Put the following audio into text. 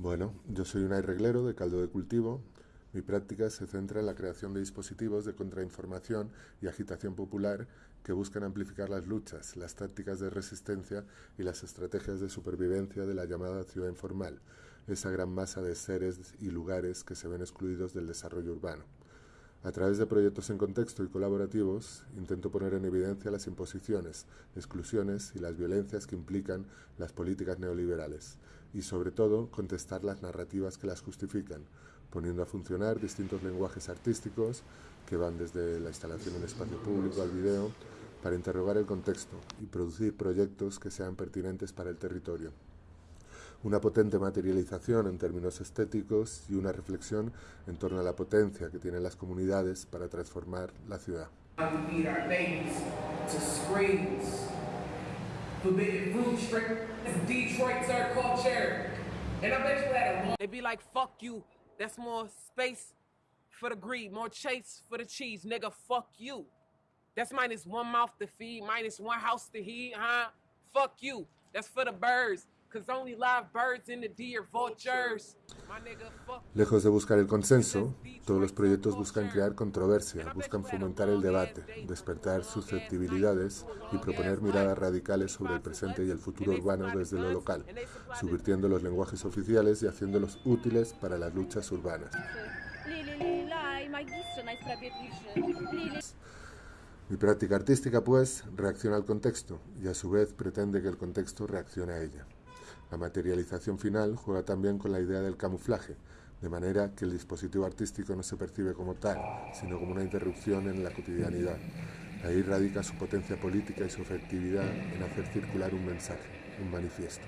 Bueno, yo soy un reglero de caldo de cultivo. Mi práctica se centra en la creación de dispositivos de contrainformación y agitación popular que buscan amplificar las luchas, las tácticas de resistencia y las estrategias de supervivencia de la llamada ciudad informal, esa gran masa de seres y lugares que se ven excluidos del desarrollo urbano. A través de proyectos en contexto y colaborativos, intento poner en evidencia las imposiciones, exclusiones y las violencias que implican las políticas neoliberales. Y, sobre todo, contestar las narrativas que las justifican, poniendo a funcionar distintos lenguajes artísticos que van desde la instalación en espacio público al video para interrogar el contexto y producir proyectos que sean pertinentes para el territorio una potente materialización en términos estéticos y una reflexión en torno a la potencia que tienen las comunidades para transformar la ciudad. They be like, fuck you. That's more space for the greed, more chase for the cheese, nigga. Fuck you. That's minus one mouth to feed, minus one house to heat, huh? Fuck you. That's for the birds. Lejos de buscar el consenso, todos los proyectos buscan crear controversia, buscan fomentar el debate, despertar susceptibilidades y proponer miradas radicales sobre el presente y el futuro urbano desde lo local, subvirtiendo los lenguajes oficiales y haciéndolos útiles para las luchas urbanas. Mi práctica artística, pues, reacciona al contexto y a su vez pretende que el contexto reaccione a ella. La materialización final juega también con la idea del camuflaje, de manera que el dispositivo artístico no se percibe como tal, sino como una interrupción en la cotidianidad. Ahí radica su potencia política y su efectividad en hacer circular un mensaje, un manifiesto.